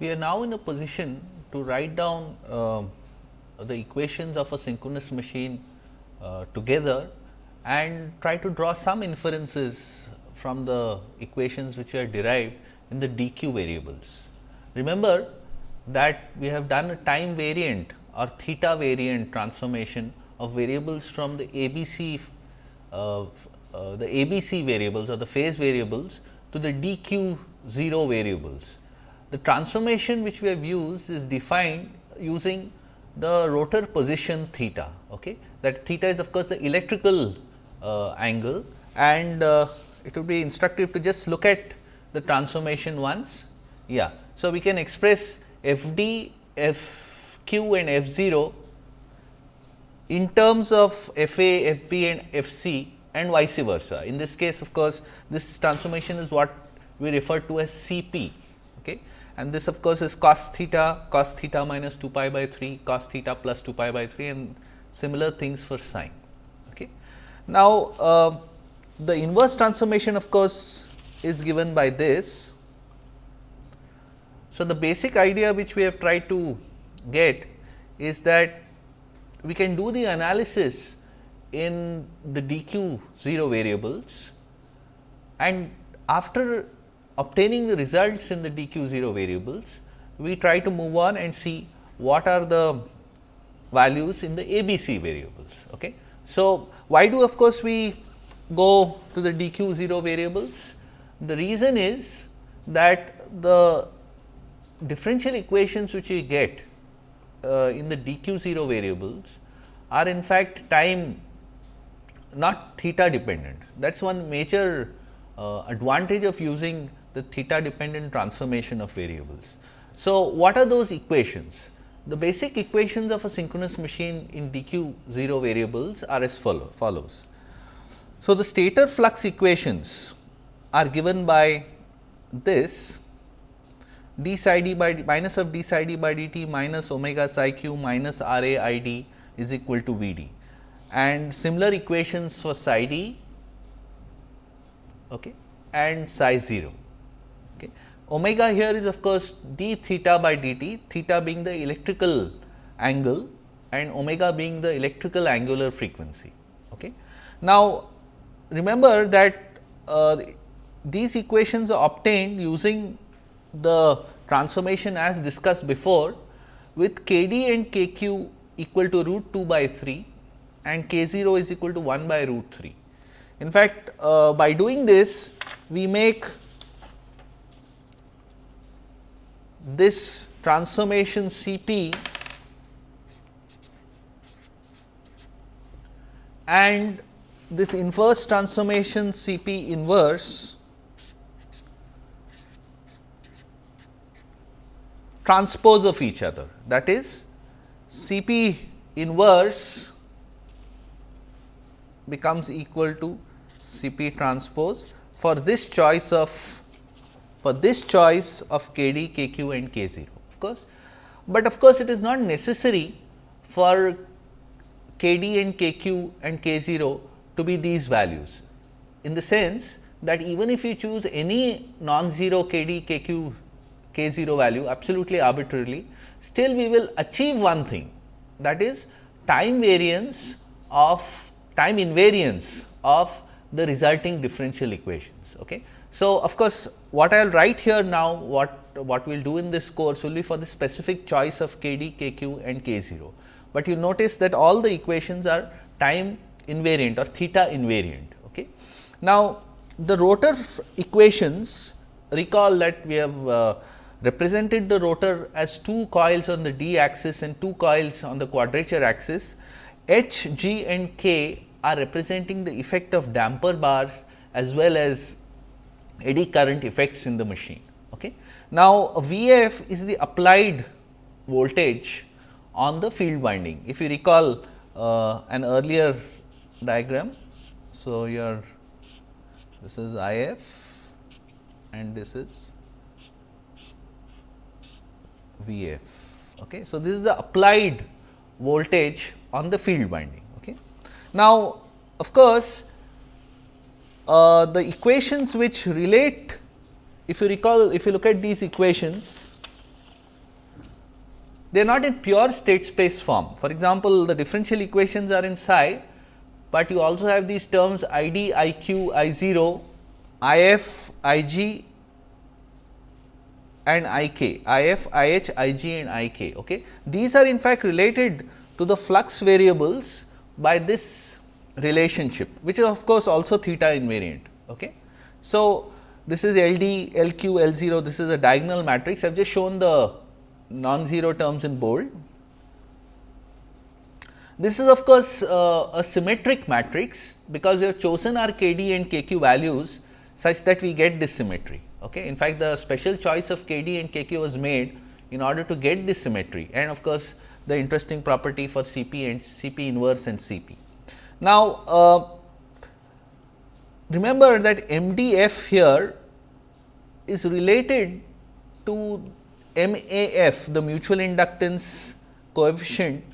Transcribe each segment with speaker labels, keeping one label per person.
Speaker 1: we are now in a position to write down uh, the equations of a synchronous machine uh, together and try to draw some inferences from the equations which are derived in the dq variables. Remember that we have done a time variant or theta variant transformation of variables from the ABC uh, uh, the ABC variables or the phase variables to the dq 0 variables. The transformation which we have used is defined using the rotor position theta. Okay? That theta is of course, the electrical uh, angle and uh, it would be instructive to just look at the transformation once. Yeah. So, we can express f d, f q and f 0 in terms of f a, f b and f c and vice versa. In this case of course, this transformation is what we refer to as C p. and this of course, is cos theta, cos theta minus 2 pi by 3, cos theta plus 2 pi by 3 and similar things for sine. Okay. Now, uh, the inverse transformation of course, is given by this. So, the basic idea which we have tried to get is that we can do the analysis in the dq 0 variables and after obtaining the results in the dq 0 variables, we try to move on and see what are the values in the ABC variables. Okay. So, why do of course, we go to the dq 0 variables? The reason is that the differential equations which we get uh, in the dq 0 variables are in fact time not theta dependent. That is one major uh, advantage of using the theta dependent transformation of variables. So, what are those equations? The basic equations of a synchronous machine in dq 0 variables are as follow, follows. So, the stator flux equations are given by this d psi d by d minus of d psi d by dt minus omega psi q minus r a i d is equal to V d and similar equations for psi d okay, and psi 0. Okay. Omega here is of course, d theta by dt, theta being the electrical angle and omega being the electrical angular frequency. Okay. Now, remember that uh, these equations are obtained using the transformation as discussed before with k d and k q equal to root 2 by 3 and k 0 is equal to 1 by root 3. In fact, uh, by doing this we make this transformation C p and this inverse transformation C p inverse transpose of each other. That is C p inverse becomes equal to C p transpose for this choice of for this choice of k d, k q and k 0 of course. But of course, it is not necessary for k d and k q and k 0 to be these values in the sense that even if you choose any non-zero k d, k q, k 0 value absolutely arbitrarily, still we will achieve one thing that is time variance of time invariance of the resulting differential equations. Okay. So, of course, what I will write here now what what we will do in this course will be for the specific choice of k d, k q and k 0. But you notice that all the equations are time invariant or theta invariant. Okay. Now, the rotor equations recall that we have uh, represented the rotor as two coils on the d axis and two coils on the quadrature axis H, G and K are representing the effect of damper bars as well as eddy current effects in the machine. Okay. Now, V f is the applied voltage on the field winding. If you recall uh, an earlier diagram. So, your this is I f and this is V f. Okay. So, this is the applied voltage on the field winding. Okay. Now, of course, uh, the equations which relate if you recall if you look at these equations they are not in pure state space form. For example, the differential equations are in psi, but you also have these terms I d, I q, I 0, I f, I g and I k, I f, I h, I g and I k. Okay. These are in fact related to the flux variables by this relationship, which is of course, also theta invariant. Okay. So, this is L d, L q, L 0, this is a diagonal matrix. I have just shown the non-zero terms in bold. This is of course, uh, a symmetric matrix, because we have chosen our k d and k q values such that we get this symmetry. Okay. In fact, the special choice of k d and k q was made in order to get this symmetry and of course, the interesting property for C p and C p inverse and C p. Now, uh, remember that M d f here is related to MAF the mutual inductance coefficient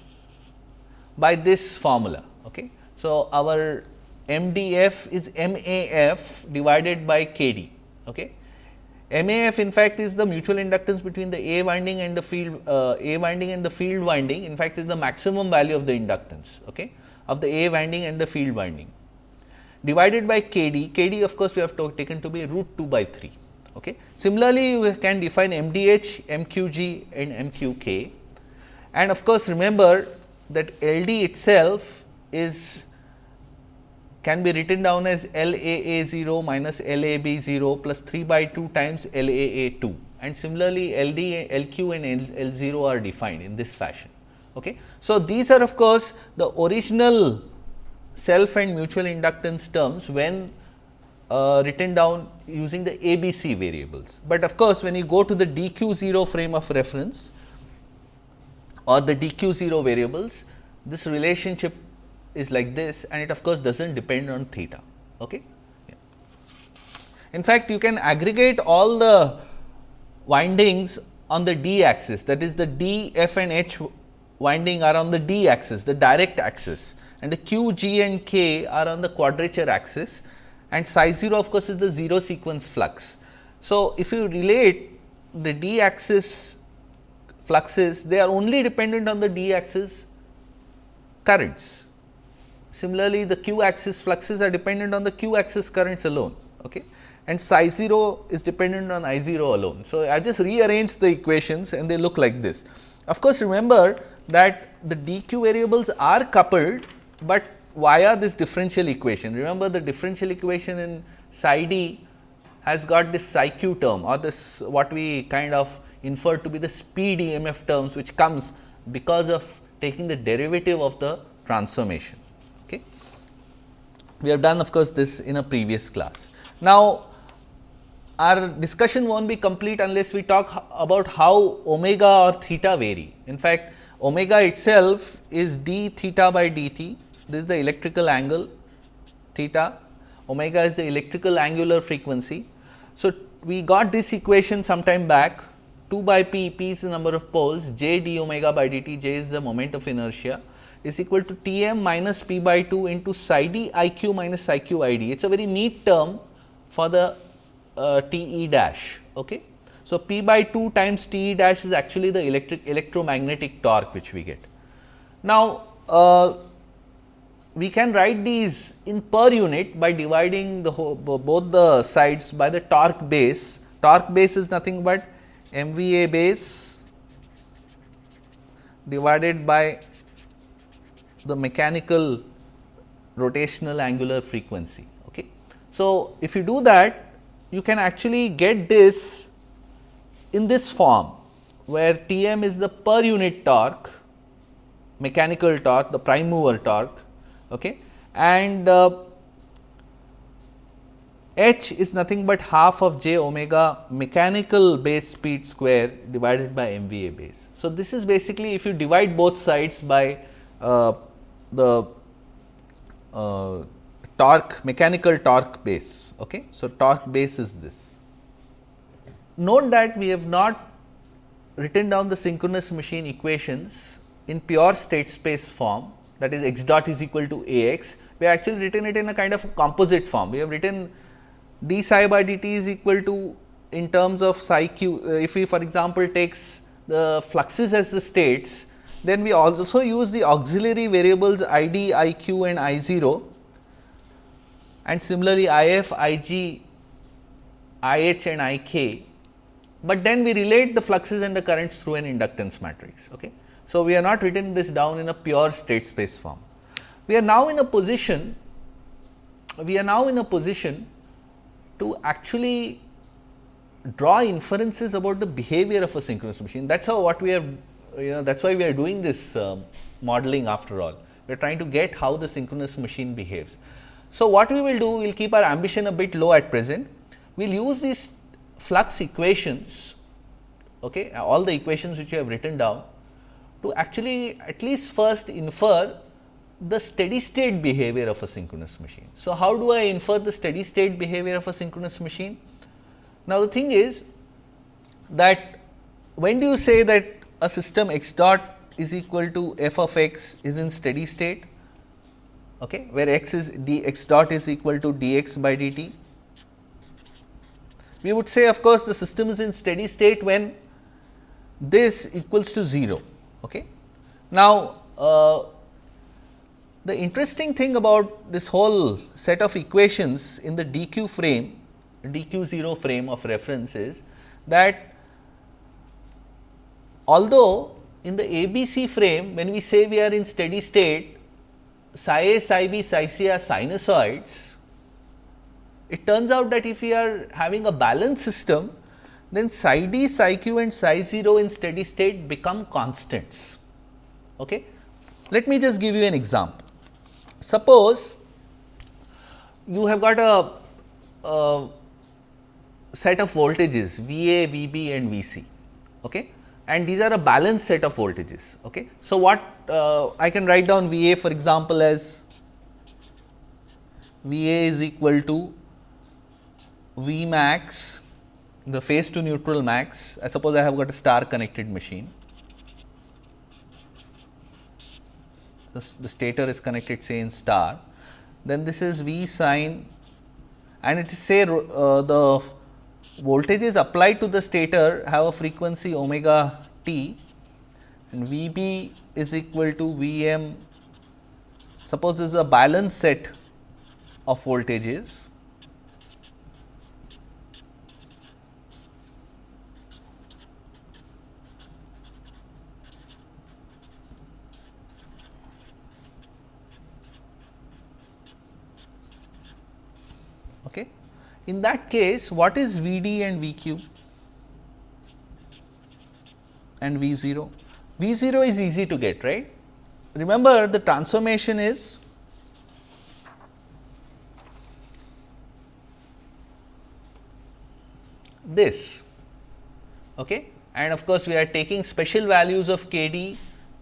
Speaker 1: by this formula. Okay. So, our MDF is MAF divided by KD. Okay. MAF in fact is the mutual inductance between the A winding and the field uh, A winding and the field winding in fact is the maximum value of the inductance okay, of the A winding and the field winding divided by KD, KD of course, we have taken to be root 2 by 3. Okay. Similarly, you can define MDH, MQG and MQK and of course, remember that LD itself is can be written down as LAA 0 minus LAB 0 plus 3 by 2 times LAA 2 and similarly, LD, LQ and L 0 are defined in this fashion. Okay. So, these are of course, the original self and mutual inductance terms when uh, written down using the ABC variables. But of course, when you go to the DQ 0 frame of reference or the DQ 0 variables, this relationship is like this and it of course, does not depend on theta. Okay? In fact, you can aggregate all the windings on the d axis that is the d, f and h winding are on the d axis, the direct axis and the q, g and k are on the quadrature axis and psi 0 of course, is the 0 sequence flux. So, if you relate the d axis fluxes, they are only dependent on the d axis currents. Similarly, the q axis fluxes are dependent on the q axis currents alone okay? and psi 0 is dependent on I 0 alone. So, I just rearrange the equations and they look like this. Of course, remember that the dq variables are coupled, but via this differential equation. Remember the differential equation in psi d has got this psi q term or this what we kind of infer to be the speed EMF terms which comes because of taking the derivative of the transformation. Okay. We have done of course, this in a previous class. Now, our discussion not be complete unless we talk about how omega or theta vary. In fact, omega itself is d theta by dt this is the electrical angle theta, omega is the electrical angular frequency. So, we got this equation sometime back 2 by p, p is the number of poles, j d omega by dt, j is the moment of inertia is equal to T m minus p by 2 into psi d i q minus psi q i d. It is a very neat term for the uh, T e dash. Okay. So, p by 2 times T e dash is actually the electric electromagnetic torque which we get. Now, uh, we can write these in per unit by dividing the whole, both the sides by the torque base. Torque base is nothing but MVA base divided by the mechanical rotational angular frequency. Okay. So, if you do that you can actually get this in this form where T m is the per unit torque mechanical torque the prime mover torque okay. and uh, h is nothing but half of j omega mechanical base speed square divided by MVA base. So, this is basically if you divide both sides by uh, the uh, torque mechanical torque base. Okay. So, torque base is this. Note that we have not written down the synchronous machine equations in pure state space form that is x dot is equal to a x, we have actually written it in a kind of a composite form. We have written d psi by dt is equal to in terms of psi q, uh, if we for example, takes the fluxes as the states, then we also use the auxiliary variables I d, I q and I 0 and similarly if I f, I g, I h and I k, but then we relate the fluxes and the currents through an inductance matrix. Okay. So, we are not written this down in a pure state space form. We are now in a position, we are now in a position to actually draw inferences about the behavior of a synchronous machine. That is how what we are, you know, that is why we are doing this uh, modeling after all. We are trying to get how the synchronous machine behaves. So, what we will do, we will keep our ambition a bit low at present. We will use these flux equations, okay, all the equations which you have written down to actually at least first infer the steady state behavior of a synchronous machine. So, how do I infer the steady state behavior of a synchronous machine? Now, the thing is that when do you say that a system x dot is equal to f of x is in steady state, okay, where x is d x dot is equal to d x by d t. We would say of course, the system is in steady state when this equals to 0. Okay. Now, uh, the interesting thing about this whole set of equations in the dq frame, dq 0 frame of reference is that although in the ABC frame when we say we are in steady state, psi a, psi b, psi c are sinusoids, it turns out that if we are having a balanced system, then psi d, psi q and psi 0 in steady state become constants. Okay. Let me just give you an example. Suppose you have got a, a set of voltages V A, V B and V C okay? And these are a balanced set of voltages. Okay? So, what uh, I can write down V A for example, as V A is equal to V max the phase to neutral max, I suppose I have got a star connected machine. the stator is connected say in star, then this is V sine and it is say uh, the voltages applied to the stator have a frequency omega t and V b is equal to V m suppose this is a balanced set of voltages In that case, what is V d and V q? And V 0? V 0 is easy to get, right. Remember the transformation is this. Okay? And of course we are taking special values of k d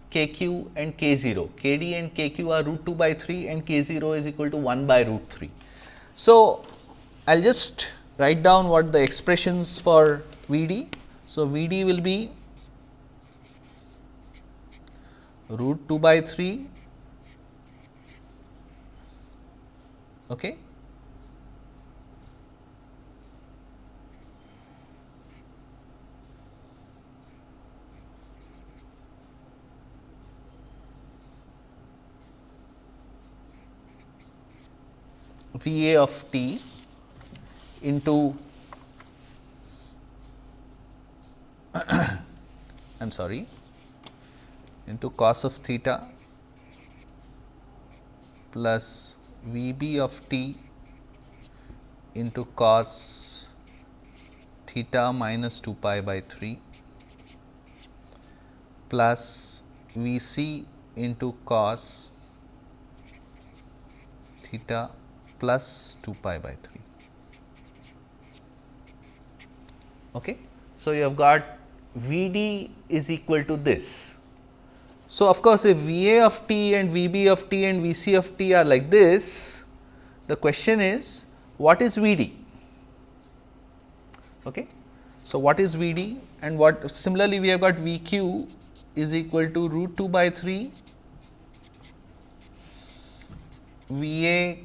Speaker 1: k q and k 0 k d and k q are root 2 by 3 and k 0 is equal to 1 by root 3 so I will just write down what the expressions for V d. So, V d will be root 2 by 3 okay. V a of t into I am sorry into cos of theta plus V b of t into cos theta minus 2 pi by 3 plus V c into cos theta plus 2 pi by 3. Okay. So, you have got V d is equal to this. So, of course, if V a of t and V b of t and V c of t are like this, the question is what is V d? Okay. So, what is V d and what similarly we have got V q is equal to root 2 by 3 V a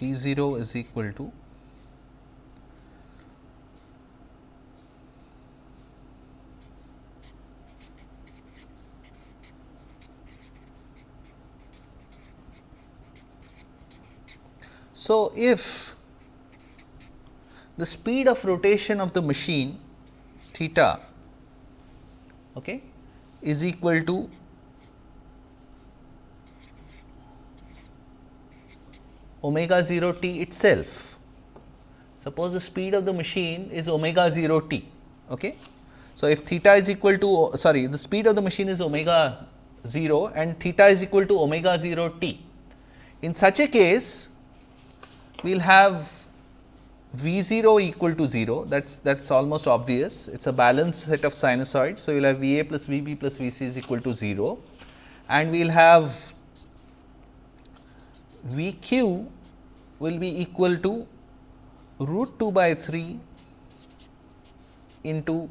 Speaker 1: V 0 is equal to So, if the speed of rotation of the machine theta okay, is equal to omega 0 t itself. Suppose the speed of the machine is omega 0 t. Okay. So, if theta is equal to sorry the speed of the machine is omega 0 and theta is equal to omega 0 t. In such a case, we will have V 0 equal to 0 that is that is almost obvious it is a balanced set of sinusoids. So, we will have V a plus V b plus V c is equal to 0 and we will have V q will be equal to root 2 by 3 into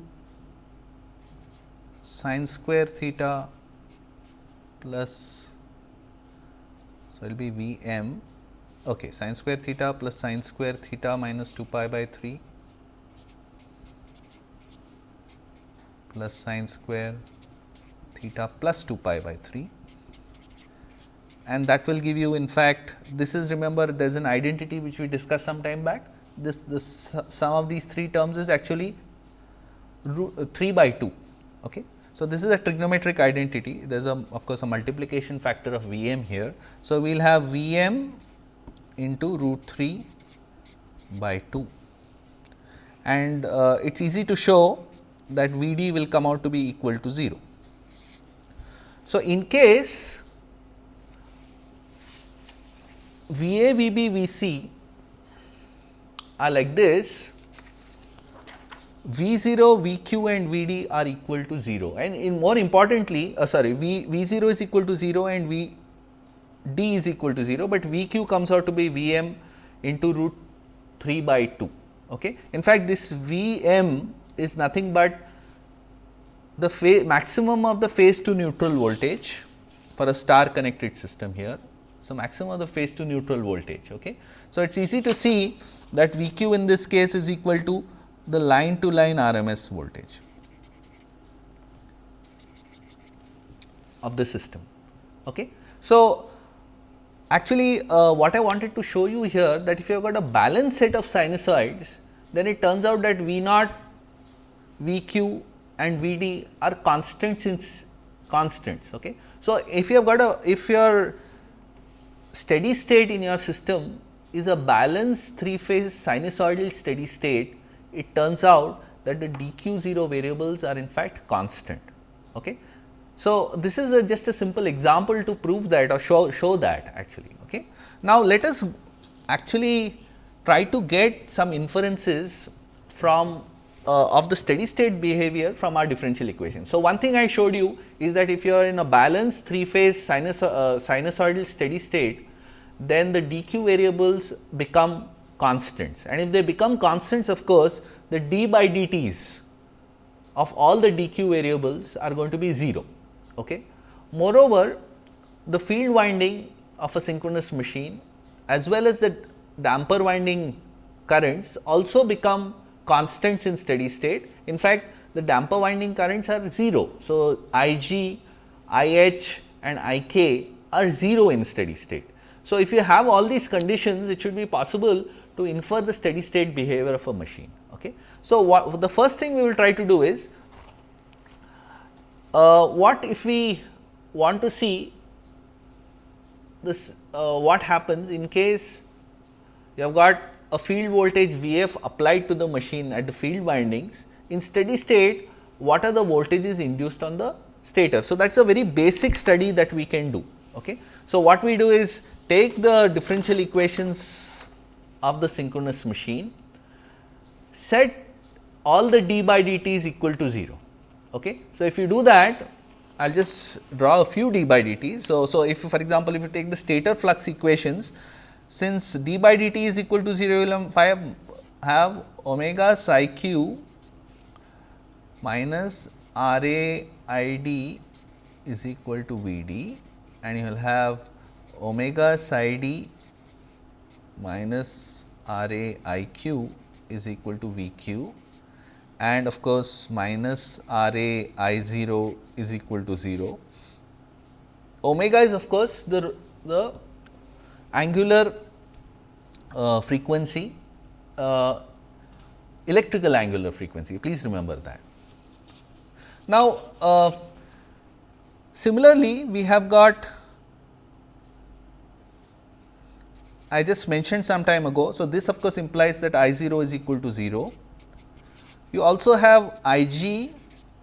Speaker 1: sine square theta plus so it will be V m okay, sine square theta plus sine square theta minus 2 pi by 3 plus sine square theta plus 2 pi by 3 and that will give you in fact this is remember there is an identity which we discussed some time back. This this sum of these three terms is actually root, uh, 3 by 2 okay? So this is a trigonometric identity. There is a of course a multiplication factor of v m here. So we will have v m into root 3 by 2 and uh, it is easy to show that V d will come out to be equal to 0. So, in case V a, V b, V c are like this, V 0, V q and V d are equal to 0 and in more importantly, uh, sorry V, V 0 is equal to 0 and V d is equal to 0, but V q comes out to be V m into root 3 by 2. Okay. In fact, this V m is nothing but the maximum of the phase to neutral voltage for a star connected system here. So, maximum of the phase to neutral voltage. Okay. So, it is easy to see that V q in this case is equal to the line to line RMS voltage of the system. Okay. So, Actually, uh, what I wanted to show you here that if you have got a balanced set of sinusoids, then it turns out that V naught, V q and V d are constants in constants. Okay. So, if you have got a if your steady state in your system is a balanced three phase sinusoidal steady state, it turns out that the d q 0 variables are in fact constant. Okay. So, this is a just a simple example to prove that or show, show that actually. Okay. Now, let us actually try to get some inferences from uh, of the steady state behavior from our differential equation. So, one thing I showed you is that if you are in a balanced three phase sinus, uh, sinusoidal steady state, then the dq variables become constants and if they become constants of course, the d by dt's of all the dq variables are going to be 0. Okay. Moreover, the field winding of a synchronous machine as well as the damper winding currents also become constants in steady state. In fact, the damper winding currents are 0. So, I g, I h and I k are 0 in steady state. So, if you have all these conditions, it should be possible to infer the steady state behavior of a machine. Okay. So, what the first thing we will try to do is uh, what if we want to see this uh, what happens in case you have got a field voltage V f applied to the machine at the field windings in steady state what are the voltages induced on the stator. So, that is a very basic study that we can do. Okay. So, what we do is take the differential equations of the synchronous machine, set all the d by dt is equal to 0 Okay. So, if you do that I will just draw a few d by dt. So, so if for example, if you take the stator flux equations since d by dt is equal to 0 you will have, have omega psi q minus r a i d is equal to v d and you will have omega psi d minus R A I q is equal to V q and of course, minus R A I 0 is equal to 0. Omega is of course, the, the angular uh, frequency, uh, electrical angular frequency, please remember that. Now, uh, similarly, we have got I just mentioned some time ago. So, this of course, implies that I 0 is equal to 0. You also have I g,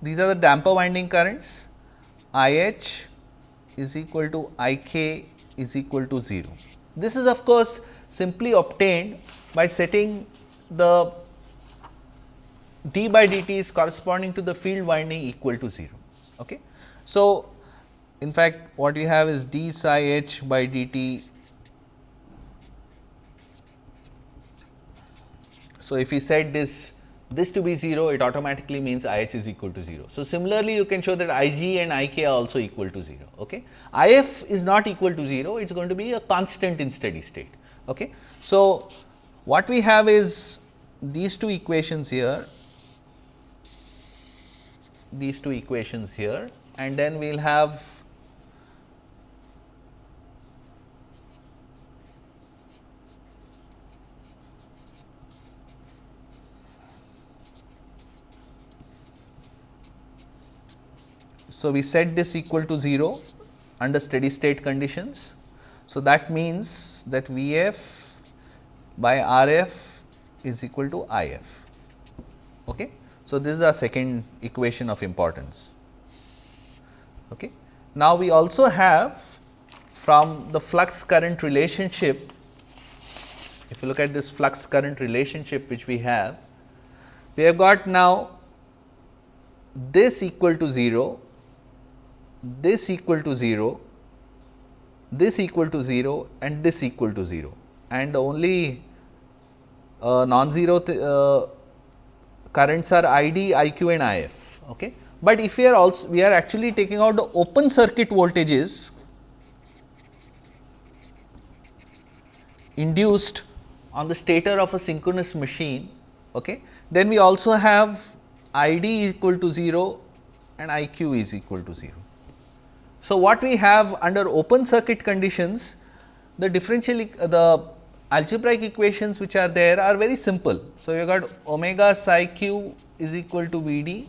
Speaker 1: these are the damper winding currents, I h is equal to I k is equal to 0. This is of course, simply obtained by setting the d by dt is corresponding to the field winding equal to 0. Okay. So, in fact, what we have is d psi h by dt. So, if we set this this to be 0, it automatically means I h is equal to 0. So, similarly, you can show that I g and I k are also equal to 0. Okay. I f is not equal to 0, it is going to be a constant in steady state. Okay. So, what we have is these two equations here, these two equations here and then we will have So, we set this equal to 0 under steady state conditions. So, that means that V f by R f is equal to I f. Okay. So, this is our second equation of importance. Okay. Now, we also have from the flux current relationship, if you look at this flux current relationship which we have, we have got now this equal to 0 this equal to 0, this equal to 0 and this equal to 0 and the only uh, non-zero uh, currents are I D, I Q and I F. Okay. But if we are also we are actually taking out the open circuit voltages induced on the stator of a synchronous machine, okay, then we also have I D equal to 0 and I Q is equal to 0. So, what we have under open circuit conditions, the differential the algebraic equations which are there are very simple. So, you got omega psi q is equal to V d,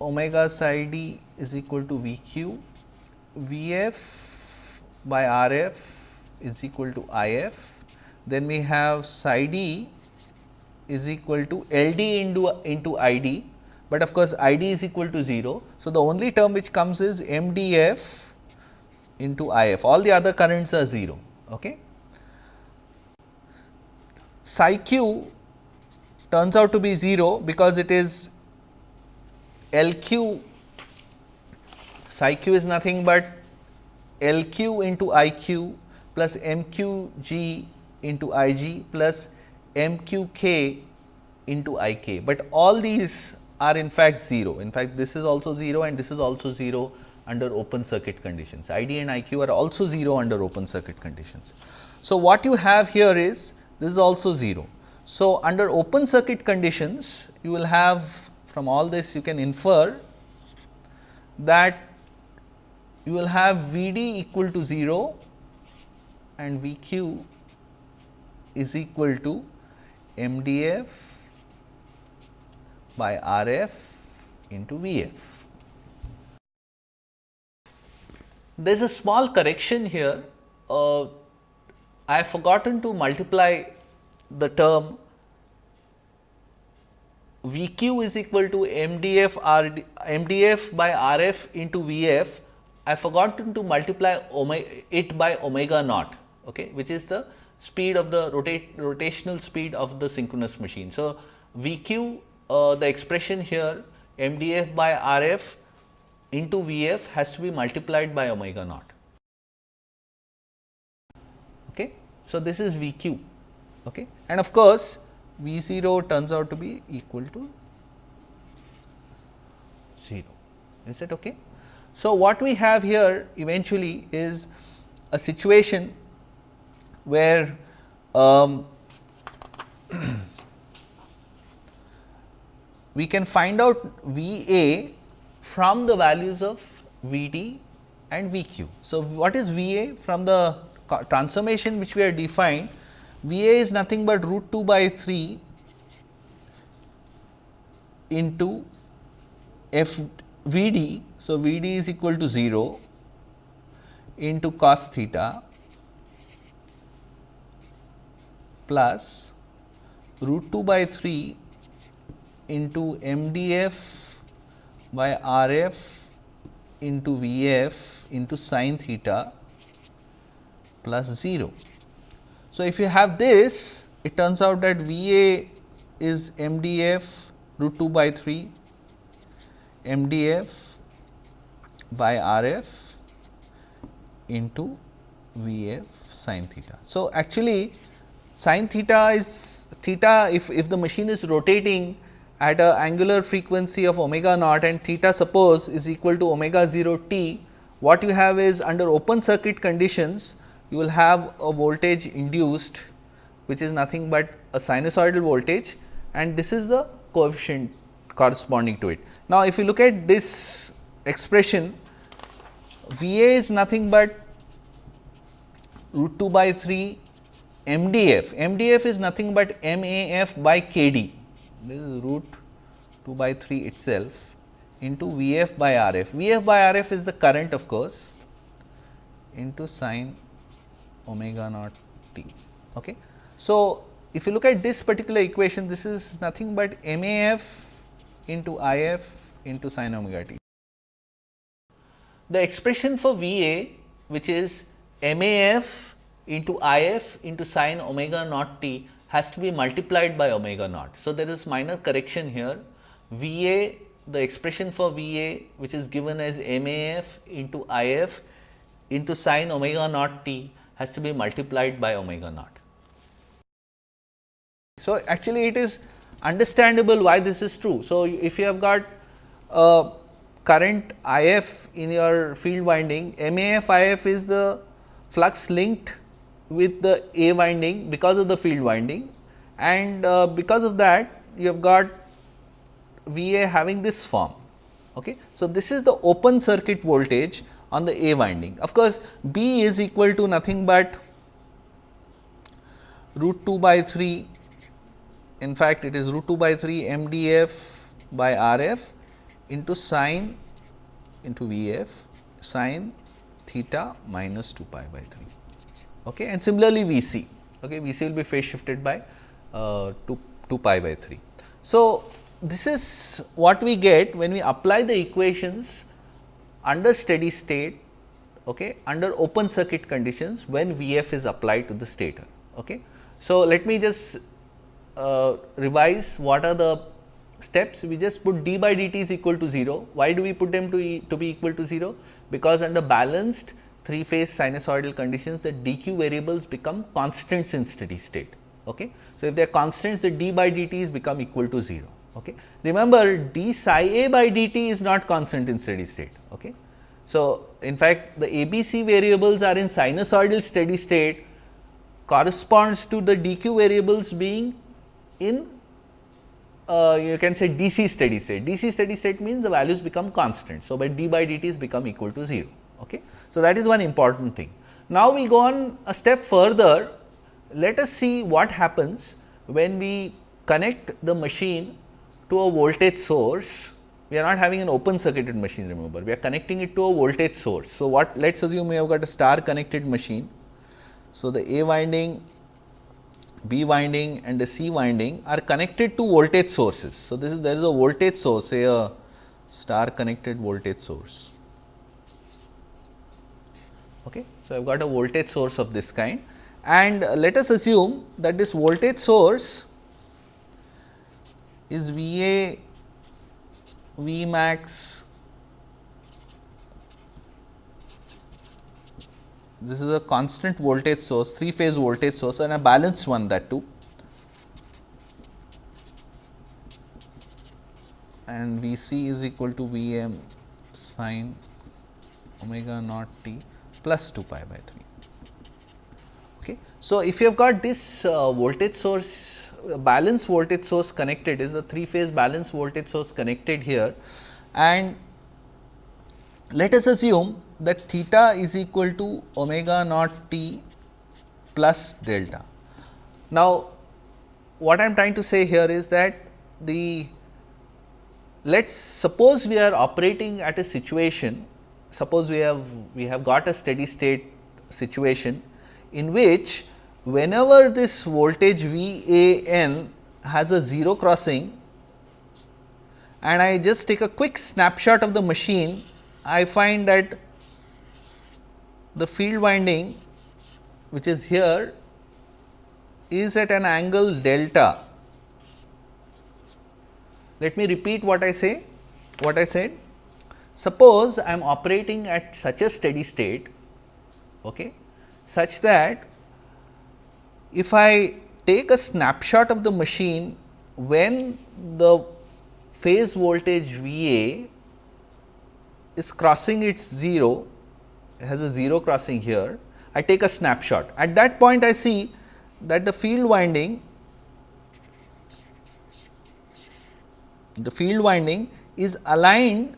Speaker 1: omega psi d is equal to V q, V f by R f is equal to I f, then we have psi d is equal to L d into, into I d but of course, I d is equal to 0. So, the only term which comes is m d f into I f, all the other currents are 0. Okay. Psi q turns out to be 0 because it is L q, psi q is nothing but L q into I q plus m q g into I g plus m q k into I k, but all these are in fact 0. In fact, this is also 0 and this is also 0 under open circuit conditions. I d and I q are also 0 under open circuit conditions. So, what you have here is this is also 0. So, under open circuit conditions you will have from all this you can infer that you will have V d equal to 0 and V q is equal to m d f by R f into V f. There is a small correction here. Uh, I have forgotten to multiply the term V q is equal to m d f r d, m d f by R f into V f. I have forgotten to multiply it by omega naught, okay, which is the speed of the rotate, rotational speed of the synchronous machine. So, V q uh, the expression here MDF by RF into VF has to be multiplied by omega naught. Okay. So, this is VQ okay. and of course, V 0 turns out to be equal to 0 is that okay. So, what we have here eventually is a situation where um, we can find out V A from the values of V D and V Q. So, what is V A from the transformation which we have defined V A is nothing but root 2 by 3 into f V D. So, V D is equal to 0 into cos theta plus root 2 by 3 into m d f by r f into V f into sin theta plus 0. So, if you have this it turns out that V A is m d f root 2 by 3 m d f by r f into V f sin theta. So, actually sin theta is theta if, if the machine is rotating at a angular frequency of omega naught and theta suppose is equal to omega 0 t, what you have is under open circuit conditions you will have a voltage induced which is nothing but a sinusoidal voltage and this is the coefficient corresponding to it. Now, if you look at this expression V A is nothing but root 2 by 3 M D F, M D F is nothing but M A F by K D, this is root 2 by 3 itself into V F by R F. V F by R F is the current of course into sine omega naught t. Okay. So, if you look at this particular equation, this is nothing but M A F into I F into sin omega t. The expression for V A which is M A F into I F into sin omega naught t has to be multiplied by omega naught. So, there is minor correction here V A the expression for V A which is given as M A F into I F into sin omega naught t has to be multiplied by omega naught. So, actually it is understandable why this is true. So, if you have got a current I f in your field winding, MAF I f is the flux linked with the A winding because of the field winding and uh, because of that you have got V A having this form. Okay. So, this is the open circuit voltage on the A winding. Of course, B is equal to nothing but root 2 by 3 in fact, it is root 2 by 3 m d f by r f into sine into V f sine theta minus 2 pi by 3 okay. and similarly V c okay. V c will be phase shifted by uh, 2, 2 pi by 3. So, this is what we get when we apply the equations under steady state okay, under open circuit conditions when V f is applied to the stator. Okay. So, let me just uh, revise what are the steps we just put d by dt is equal to 0. Why do we put them to, e, to be equal to 0? Because under balanced three phase sinusoidal conditions the dq variables become constants in steady state. Okay. So, if they are constants the d by dt is become equal to 0. Okay. Remember d psi a by dt is not constant in steady state. Okay. So, in fact, the ABC variables are in sinusoidal steady state corresponds to the dq variables being in uh, you can say DC steady state. DC steady state means the values become constant. So, by d by dt is become equal to 0. Okay. So, that is one important thing. Now, we go on a step further. Let us see what happens when we connect the machine to a voltage source. We are not having an open circuited machine remember, we are connecting it to a voltage source. So, what let us assume we have got a star connected machine. So, the A winding B winding and the C winding are connected to voltage sources. So, this is there is a voltage source say a star connected voltage source. Okay. So, I have got a voltage source of this kind and let us assume that this voltage source is V A V max this is a constant voltage source, three phase voltage source and a balanced one that too. And V c is equal to V m sine omega naught t plus 2 pi by 3. Okay. So, if you have got this uh, voltage source balance voltage source connected is a three phase balance voltage source connected here and let us assume that theta is equal to omega naught t plus delta. Now, what I am trying to say here is that the let us suppose we are operating at a situation suppose we have we have got a steady state situation in which whenever this voltage V A n has a 0 crossing and I just take a quick snapshot of the machine, I find that the field winding which is here is at an angle delta. Let me repeat what I say, what I said. Suppose I am operating at such a steady state, okay, such that if I take a snapshot of the machine when the phase voltage V A is crossing its 0, has a 0 crossing here, I take a snapshot. At that point I see that the field winding, the field winding is aligned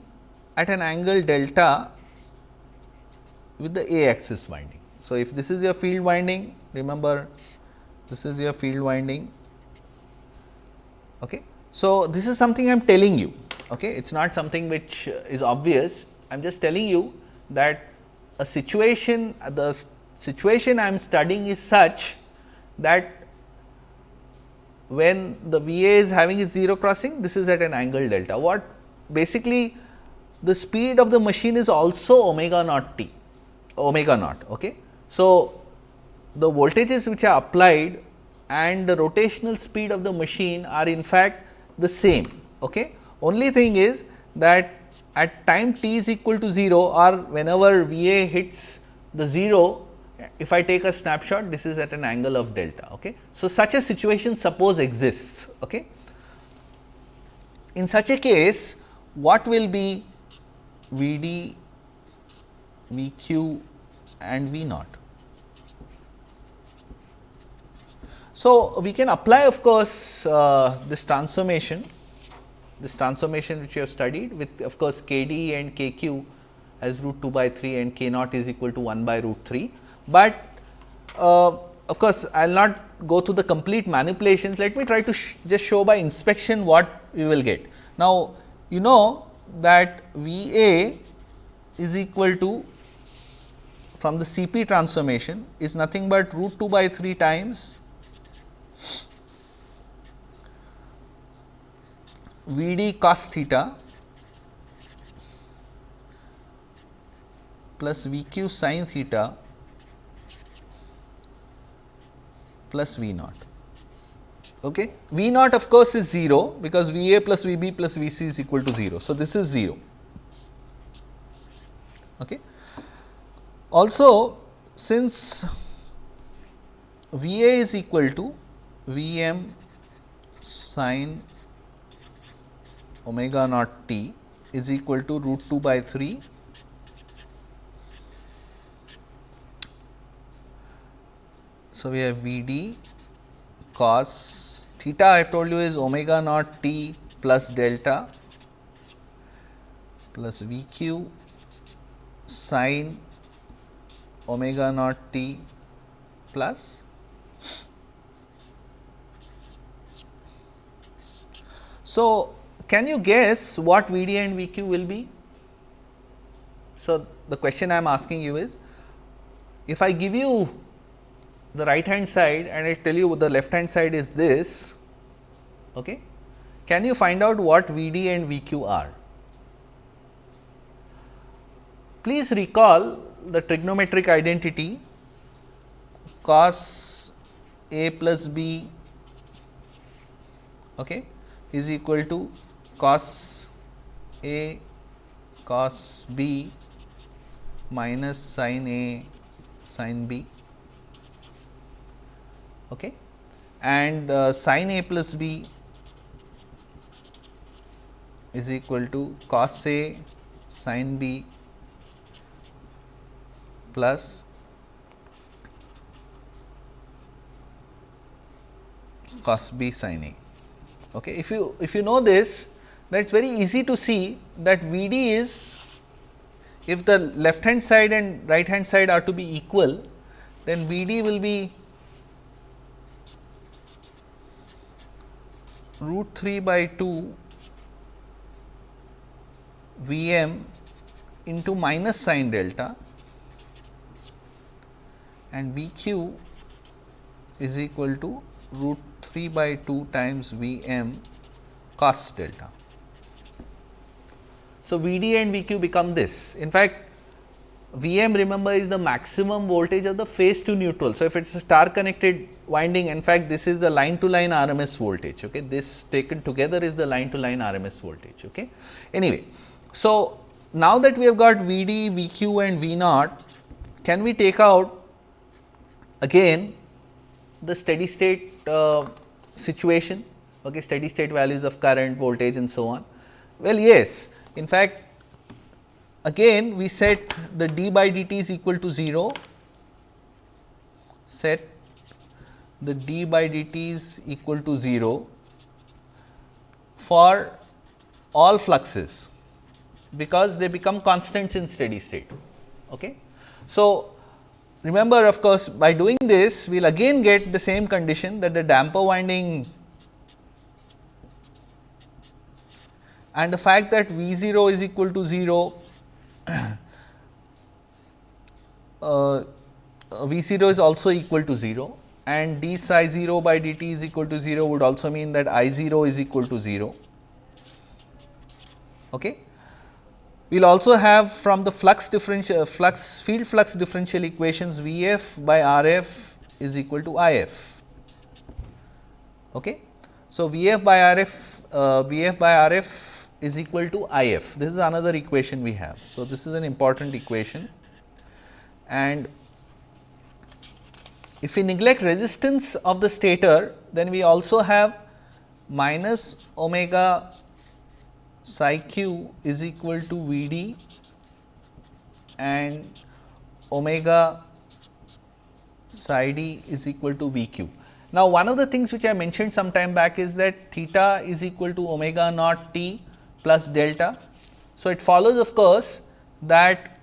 Speaker 1: at an angle delta with the A axis winding. So, if this is your field winding, remember this is your field winding. Okay. So, this is something I am telling you, okay. it is not something which is obvious, I am just telling you that a situation, the situation I am studying is such that when the V A is having a 0 crossing, this is at an angle delta. What basically the speed of the machine is also omega naught t, omega naught. Okay. So, the voltages which are applied and the rotational speed of the machine are in fact the same. Okay. Only thing is that at time t is equal to 0 or whenever V A hits the 0, if I take a snapshot this is at an angle of delta. Okay. So, such a situation suppose exists. Okay. In such a case what will be V d, V q and V naught? So, we can apply of course, uh, this transformation, this transformation which we have studied with of course, k d and k q as root 2 by 3 and k naught is equal to 1 by root 3. But uh, of course, I will not go through the complete manipulations, let me try to sh just show by inspection what we will get. Now, you know that V A is equal to from the C P transformation is nothing but root 2 by 3 times V d cos theta plus V q sin theta plus V naught. Okay. V naught of course is 0 because V a plus V b plus V c is equal to 0. So, this is 0. Okay. Also, since V a is equal to V m sin omega naught t is equal to root 2 by 3 So, we have V d cos theta I have told you is omega naught t plus delta plus V q sin omega naught t plus So, can you guess what V d and V q will be? So, the question I am asking you is, if I give you the right hand side and I tell you the left hand side is this, okay, can you find out what V d and V q are? Please recall the trigonometric identity cos a plus b okay, is equal to cos A cos B minus sin A sin B okay. and uh, sin A plus B is equal to cos A sin B plus cos b sin a. Okay. If you if you know this then it is very easy to see that V d is if the left hand side and right hand side are to be equal then V d will be root 3 by 2 V m into minus sin delta and V q is equal to root 3 by 2 times V m cos delta. So, V d and V q become this. In fact, V m remember is the maximum voltage of the phase to neutral. So, if it is a star connected winding in fact, this is the line to line RMS voltage. Okay. This taken together is the line to line RMS voltage. Okay. Anyway, so now that we have got V d, V q and V naught, can we take out again the steady state uh, situation, okay, steady state values of current, voltage and so on. Well, yes, in fact, again we set the d by dt is equal to 0, set the d by dt is equal to 0 for all fluxes because they become constants in steady state. Okay. So, remember of course, by doing this we will again get the same condition that the damper winding and the fact that V 0 is equal to 0 uh, V 0 is also equal to 0 and d psi 0 by dt is equal to 0 would also mean that I 0 is equal to 0. Okay. We will also have from the flux differential flux field flux differential equations V f by R f is equal to I f. Okay. So, V f by R f uh, V f by R f is equal to I f. This is another equation we have. So, this is an important equation and if we neglect resistance of the stator then we also have minus omega psi q is equal to V d and omega psi d is equal to V q. Now, one of the things which I mentioned some time back is that theta is equal to omega naught t plus delta. So, it follows of course, that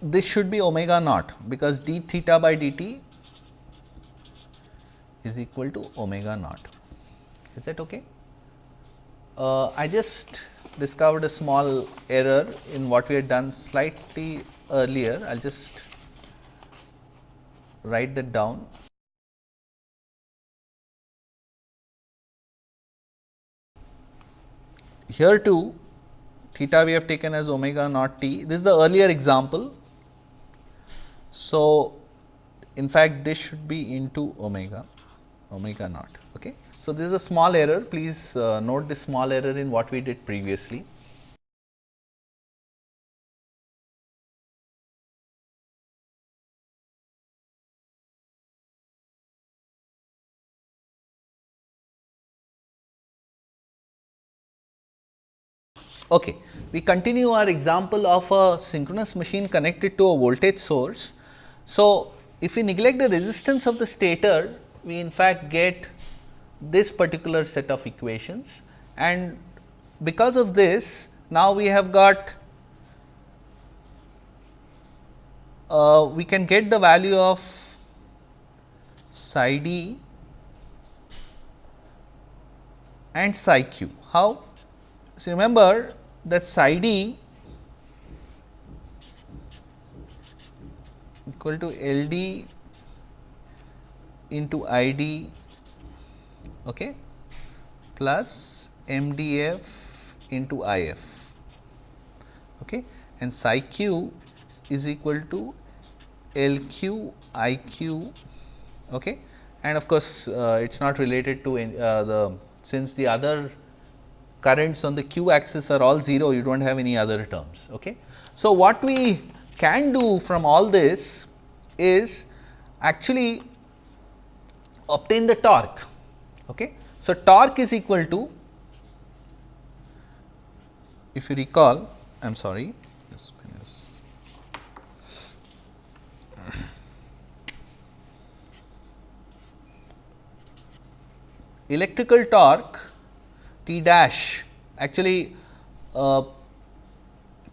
Speaker 1: this should be omega naught because d theta by dt is equal to omega naught. Is that okay? Uh, I just discovered a small error in what we had done slightly earlier. I will just write that down. Here too theta we have taken as omega naught t. This is the earlier example. So, in fact, this should be into omega omega naught. Okay. So, this is a small error please uh, note this small error in what we did previously. Okay. We continue our example of a synchronous machine connected to a voltage source. So, if we neglect the resistance of the stator, we in fact get this particular set of equations and because of this now we have got uh, we can get the value of psi d and psi q. How? So, remember that psi d equal to L d into I d okay, plus M d f into I f okay, and psi q is equal to L q I q okay. and of course, uh, it is not related to uh, the since the other currents on the q axis are all 0, you do not have any other terms. Okay. So, what we can do from all this is actually obtain the torque. Okay. So, torque is equal to if you recall I am sorry electrical torque T dash actually uh,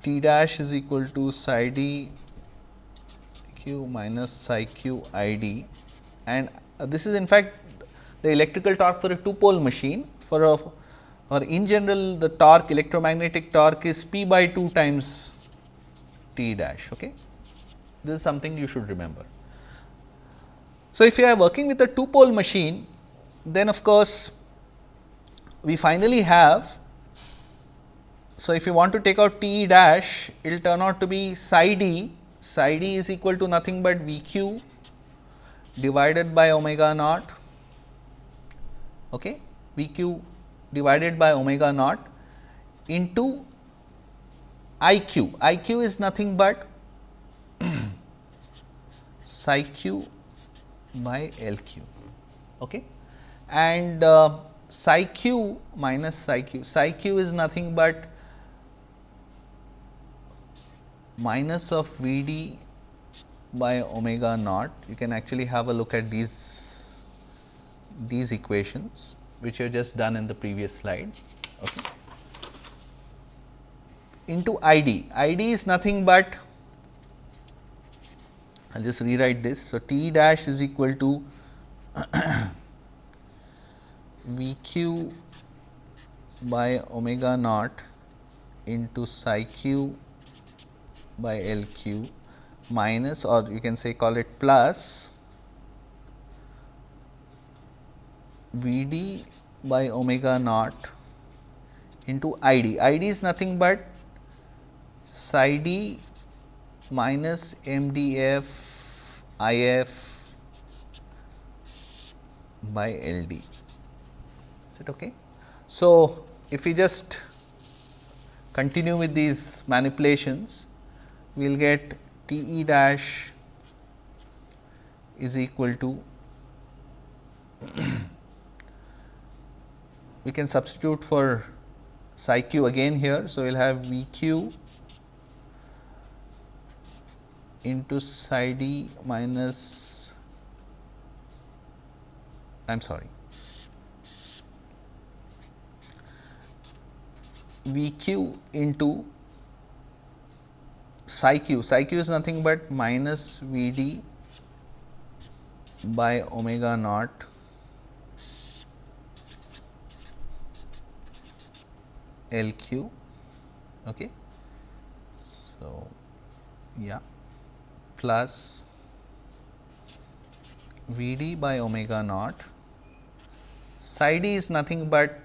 Speaker 1: T dash is equal to psi d q minus psi q i d and uh, this is in fact the electrical torque for a two pole machine for a or in general the torque electromagnetic torque is p by 2 times t dash. Okay. This is something you should remember. So, if you are working with a two pole machine then of course, we finally have. So, if you want to take out T dash it will turn out to be psi d, psi d is equal to nothing but V q divided by omega naught okay, V q divided by omega naught into I q. I q is nothing but psi q by L q. Okay and uh, psi q minus psi q, psi q is nothing but minus of V d by omega naught. You can actually have a look at these these equations which you have just done in the previous slide. Okay. Into I d, I d is nothing but I will just rewrite this. So, T dash is equal to V q by omega naught into psi q by L q minus or you can say call it plus V d by omega naught into I d. I d is nothing but psi d minus m d f I f by L d. Is it okay? So, if we just continue with these manipulations, we will get T e dash is equal to we can substitute for psi q again here. So, we will have V q into psi d minus I am sorry V q into psi q, psi q is nothing but minus V d by omega naught L q. Okay. So, yeah plus V d by omega naught psi d is nothing but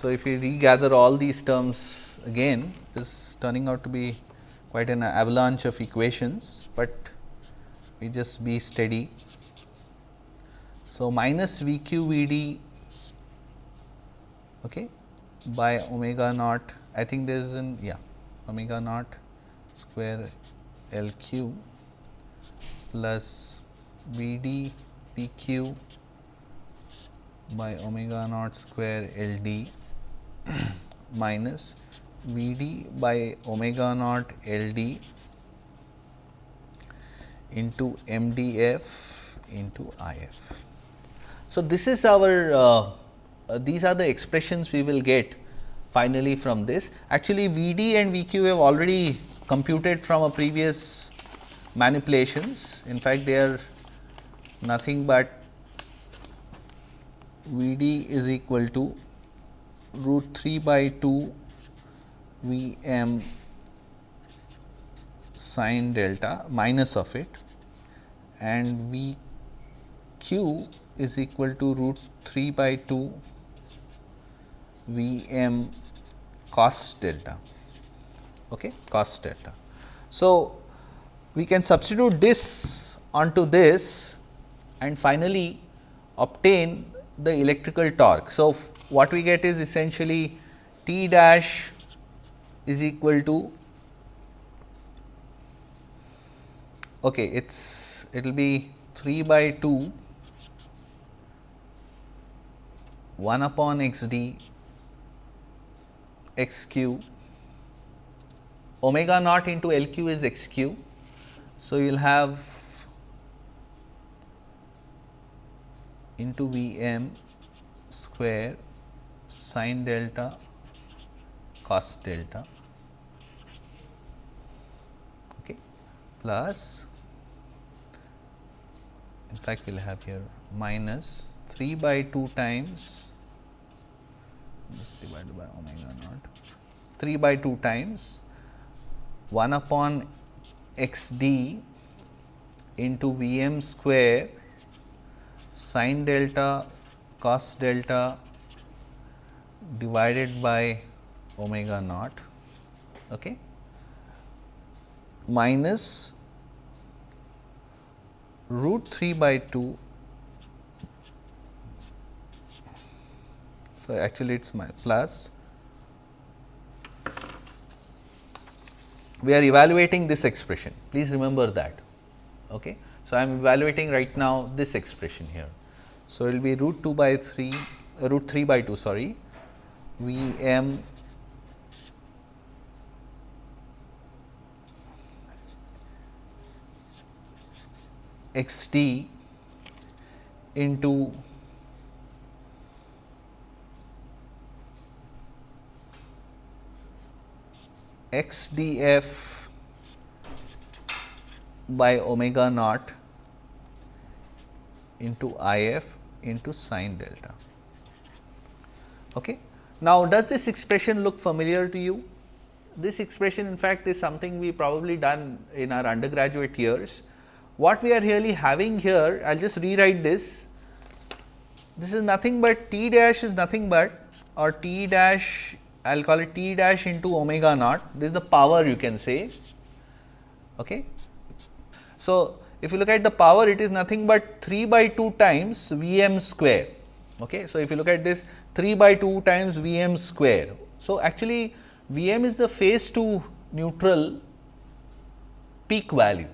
Speaker 1: So, if we regather all these terms again, this is turning out to be quite an avalanche of equations, but we just be steady. So, minus V q V d okay, by omega naught, I think there is an yeah omega naught square L q plus V d P q by omega naught square L d minus V d by omega naught L d into M d f into I f. So, this is our uh, uh, these are the expressions we will get finally from this. Actually, V d and V q have already computed from a previous manipulations. In fact, they are nothing but V d is equal to root 3 by 2 V m sine delta minus of it and V q is equal to root 3 by 2 V m cos delta okay cos delta. So, we can substitute this onto this and finally obtain the electrical torque. So, what we get is essentially T dash is equal to okay it's it will be 3 by 2 1 upon x d x q omega naught into L q is x q. So, you will have into V m square sin delta cos delta okay, plus in fact, we will have here minus 3 by 2 times this divided by omega naught 3 by 2 times 1 upon x d into V m square sin delta cos delta divided by omega naught okay, minus root 3 by 2 So, actually it is my plus. We are evaluating this expression, please remember that. Okay. So, I am evaluating right now this expression here. So, it will be root 2 by 3 uh, root 3 by 2 sorry V m x t into x d f by omega naught into I f into sine delta. Okay. Now, does this expression look familiar to you? This expression in fact, is something we probably done in our undergraduate years. What we are really having here, I will just rewrite this. This is nothing but t dash is nothing but or t dash I will call it t dash into omega naught, this is the power you can say. Okay. So, if you look at the power it is nothing but 3 by 2 times V m square. Okay. So, if you look at this 3 by 2 times V m square. So, actually V m is the phase to neutral peak value.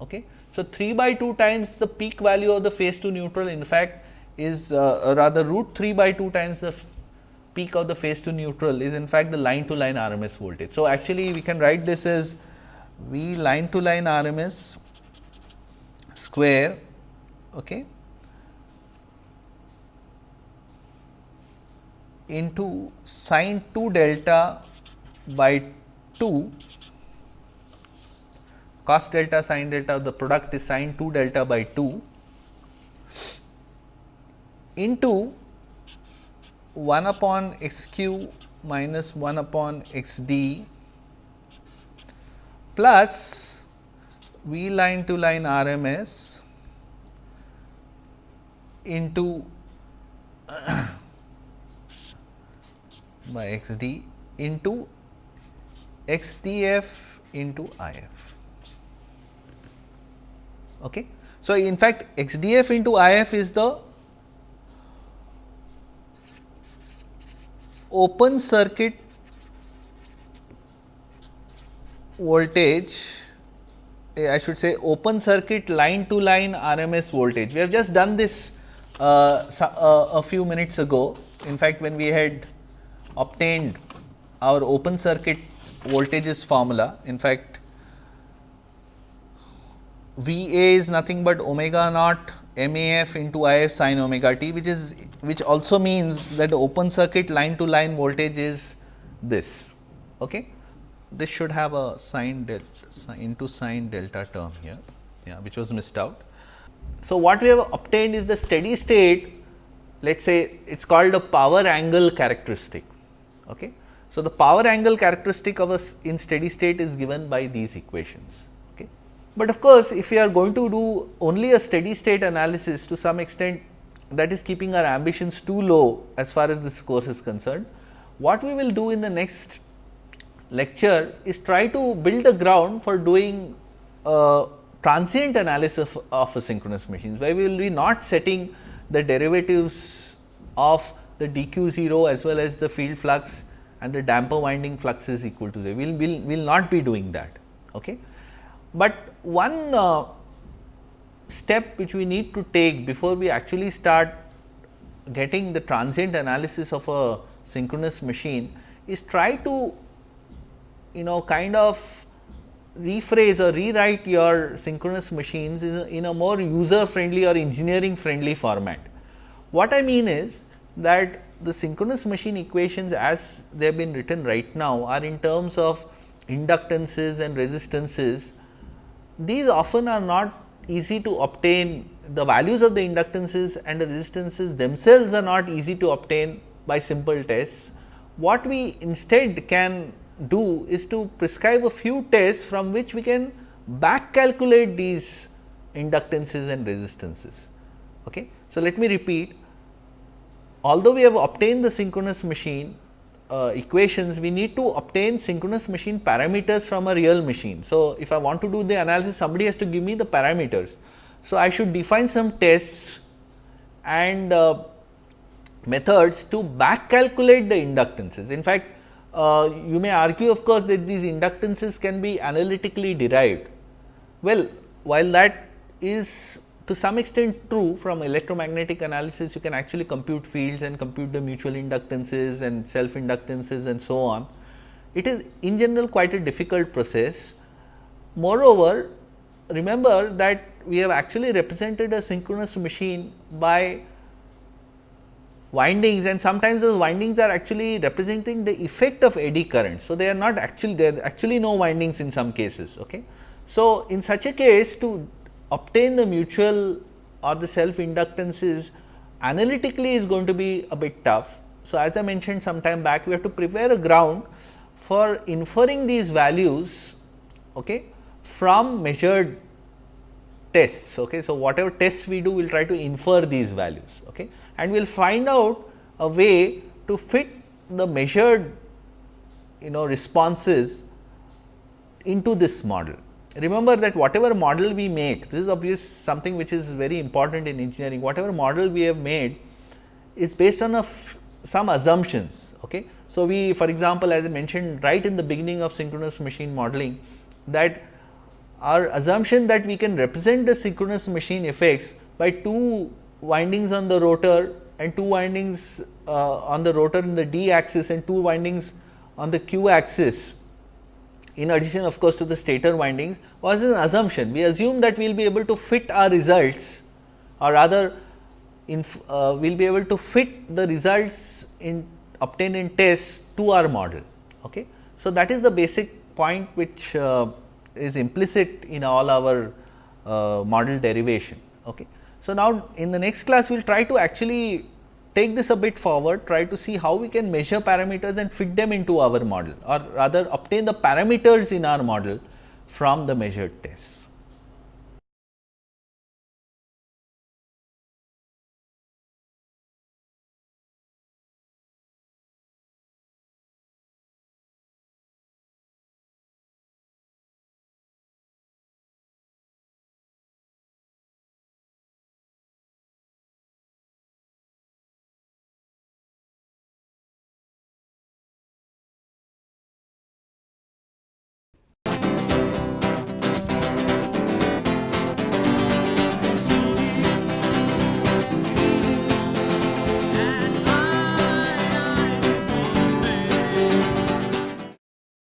Speaker 1: Okay. So, 3 by 2 times the peak value of the phase to neutral in fact is uh, rather root 3 by 2 times the peak of the phase to neutral is in fact the line to line RMS voltage. So, actually we can write this as V line to line RMS square okay, into sine 2 delta by 2 cos delta sine delta the product is sine 2 delta by 2 into 1 upon x q minus 1 upon x d plus V line to line RMS into by x d into x d f into I f. Okay. So, in fact, x d f into I f is the open circuit voltage I should say open circuit line to line RMS voltage. We have just done this uh, uh, a few minutes ago. In fact, when we had obtained our open circuit voltages formula, in fact, V A is nothing but omega naught M A F into I F sin omega t, which is which also means that the open circuit line to line voltage is this. Okay. This should have a sine delta into sine delta term here, yeah, which was missed out. So, what we have obtained is the steady state, let us say it is called a power angle characteristic. Okay. So, the power angle characteristic of us in steady state is given by these equations. Okay. But of course, if we are going to do only a steady state analysis to some extent that is keeping our ambitions too low as far as this course is concerned. What we will do in the next lecture is try to build a ground for doing a transient analysis of, of a synchronous machine, where we will be not setting the derivatives of the dq 0 as well as the field flux and the damper winding flux is equal to 0. We will, will, will not be doing that. Okay. But one uh, step which we need to take before we actually start getting the transient analysis of a synchronous machine is try to you know kind of rephrase or rewrite your synchronous machines in a, in a more user friendly or engineering friendly format. What I mean is that the synchronous machine equations as they have been written right now are in terms of inductances and resistances. These often are not easy to obtain the values of the inductances and the resistances themselves are not easy to obtain by simple tests. What we instead can do is to prescribe a few tests from which we can back calculate these inductances and resistances. Okay. So, let me repeat although we have obtained the synchronous machine uh, equations, we need to obtain synchronous machine parameters from a real machine. So, if I want to do the analysis somebody has to give me the parameters. So, I should define some tests and uh, methods to back calculate the inductances. In fact, uh, you may argue of course, that these inductances can be analytically derived. Well, while that is to some extent true from electromagnetic analysis, you can actually compute fields and compute the mutual inductances and self inductances and so on. It is in general quite a difficult process. Moreover, remember that we have actually represented a synchronous machine by windings and sometimes those windings are actually representing the effect of eddy current. So, they are not actually there are actually no windings in some cases. Okay. So, in such a case to obtain the mutual or the self inductances analytically is going to be a bit tough. So, as I mentioned some time back we have to prepare a ground for inferring these values okay, from measured tests. Okay. So, whatever tests we do we will try to infer these values okay, and we will find out a way to fit the measured you know responses into this model remember that whatever model we make, this is obvious something which is very important in engineering, whatever model we have made is based on some assumptions. Okay. So, we for example, as I mentioned right in the beginning of synchronous machine modeling that our assumption that we can represent the synchronous machine effects by two windings on the rotor and two windings uh, on the rotor in the d axis and two windings on the q axis in addition of course, to the stator windings was an assumption. We assume that we will be able to fit our results or rather uh, we will be able to fit the results in obtained in tests to our model. Okay. So, that is the basic point which uh, is implicit in all our uh, model derivation. Okay. So, now in the next class we will try to actually take this a bit forward, try to see how we can measure parameters and fit them into our model or rather obtain the parameters in our model from the measured tests.